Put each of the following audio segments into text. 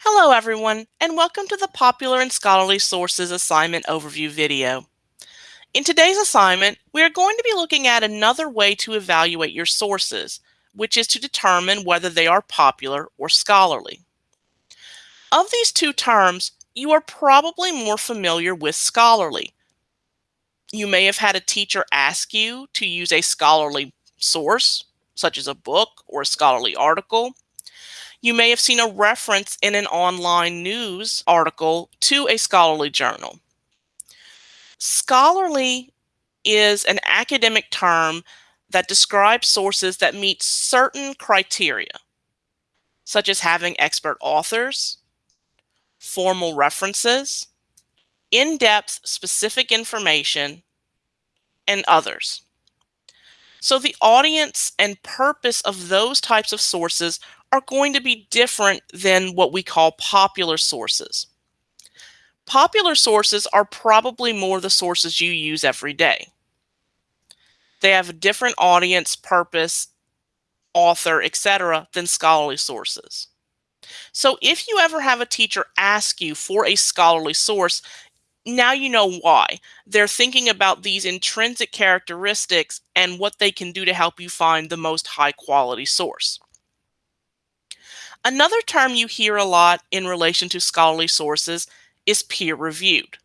Hello everyone, and welcome to the Popular and Scholarly Sources Assignment Overview video. In today's assignment, we are going to be looking at another way to evaluate your sources, which is to determine whether they are popular or scholarly. Of these two terms, you are probably more familiar with scholarly. You may have had a teacher ask you to use a scholarly source, such as a book or a scholarly article, you may have seen a reference in an online news article to a scholarly journal. Scholarly is an academic term that describes sources that meet certain criteria, such as having expert authors, formal references, in-depth specific information, and others. So the audience and purpose of those types of sources are going to be different than what we call popular sources. Popular sources are probably more the sources you use every day. They have a different audience, purpose, author, etc. than scholarly sources. So if you ever have a teacher ask you for a scholarly source, now you know why. They're thinking about these intrinsic characteristics and what they can do to help you find the most high quality source. Another term you hear a lot in relation to scholarly sources is peer-reviewed.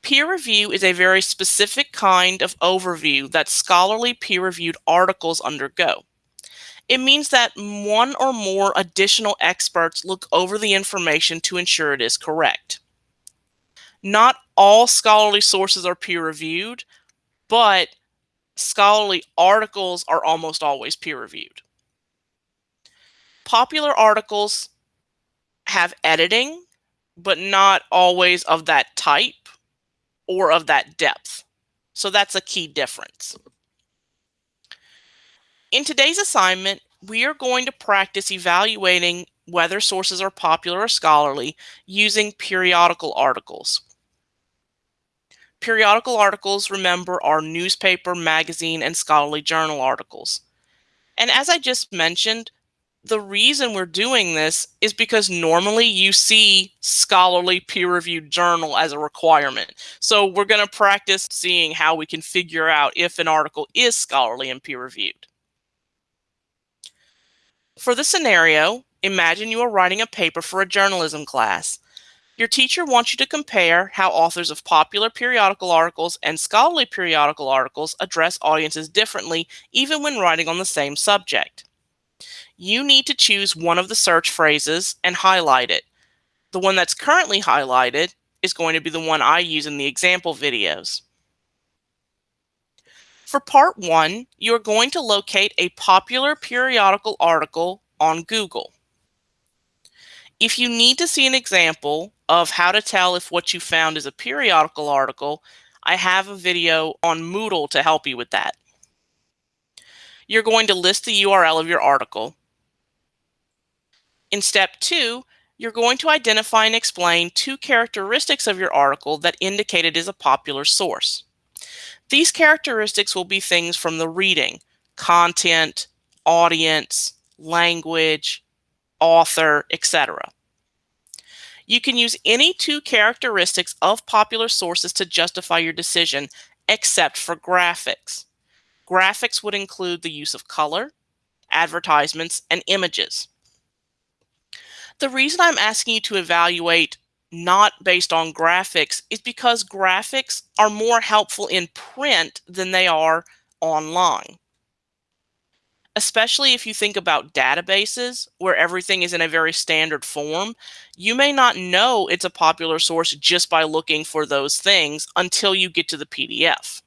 Peer review is a very specific kind of overview that scholarly peer-reviewed articles undergo. It means that one or more additional experts look over the information to ensure it is correct. Not all scholarly sources are peer-reviewed, but scholarly articles are almost always peer-reviewed popular articles have editing, but not always of that type or of that depth. So that's a key difference. In today's assignment, we are going to practice evaluating whether sources are popular or scholarly using periodical articles. Periodical articles, remember, are newspaper, magazine, and scholarly journal articles. And as I just mentioned, the reason we're doing this is because normally you see scholarly peer-reviewed journal as a requirement. So we're going to practice seeing how we can figure out if an article is scholarly and peer-reviewed. For the scenario, imagine you are writing a paper for a journalism class. Your teacher wants you to compare how authors of popular periodical articles and scholarly periodical articles address audiences differently, even when writing on the same subject you need to choose one of the search phrases and highlight it. The one that's currently highlighted is going to be the one I use in the example videos. For part one, you're going to locate a popular periodical article on Google. If you need to see an example of how to tell if what you found is a periodical article, I have a video on Moodle to help you with that. You're going to list the URL of your article. In step two, you're going to identify and explain two characteristics of your article that indicate it is a popular source. These characteristics will be things from the reading, content, audience, language, author, etc. You can use any two characteristics of popular sources to justify your decision, except for graphics. Graphics would include the use of color, advertisements, and images. The reason I'm asking you to evaluate not based on graphics is because graphics are more helpful in print than they are online. Especially if you think about databases where everything is in a very standard form, you may not know it's a popular source just by looking for those things until you get to the PDF.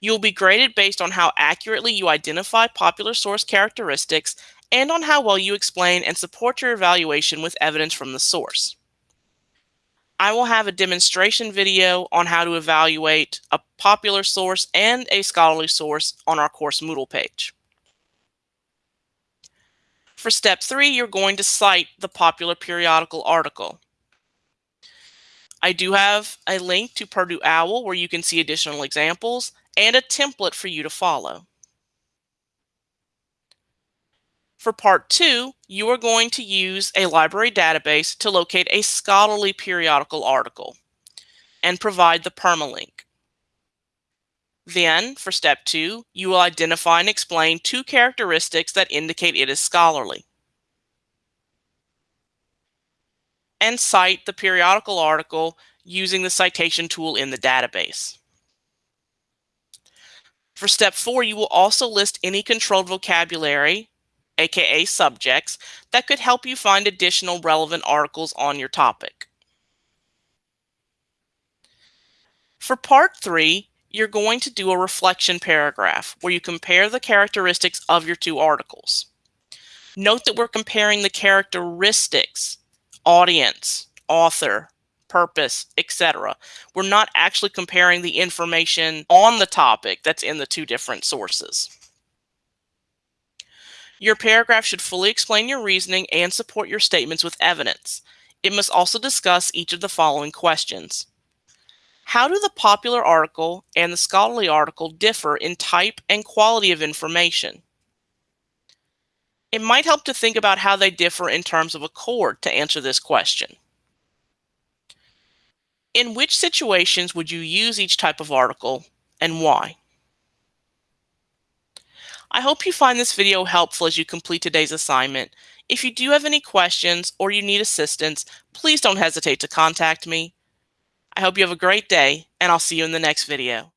You'll be graded based on how accurately you identify popular source characteristics and on how well you explain and support your evaluation with evidence from the source. I will have a demonstration video on how to evaluate a popular source and a scholarly source on our course Moodle page. For step three, you're going to cite the popular periodical article. I do have a link to Purdue OWL where you can see additional examples and a template for you to follow. For part two, you are going to use a library database to locate a scholarly periodical article and provide the permalink. Then, for step two, you will identify and explain two characteristics that indicate it is scholarly. And cite the periodical article using the citation tool in the database. For step four, you will also list any controlled vocabulary aka subjects, that could help you find additional relevant articles on your topic. For part three, you're going to do a reflection paragraph where you compare the characteristics of your two articles. Note that we're comparing the characteristics, audience, author, purpose, etc. We're not actually comparing the information on the topic that's in the two different sources. Your paragraph should fully explain your reasoning and support your statements with evidence. It must also discuss each of the following questions. How do the popular article and the scholarly article differ in type and quality of information? It might help to think about how they differ in terms of accord to answer this question. In which situations would you use each type of article and why? I hope you find this video helpful as you complete today's assignment. If you do have any questions or you need assistance, please don't hesitate to contact me. I hope you have a great day, and I'll see you in the next video.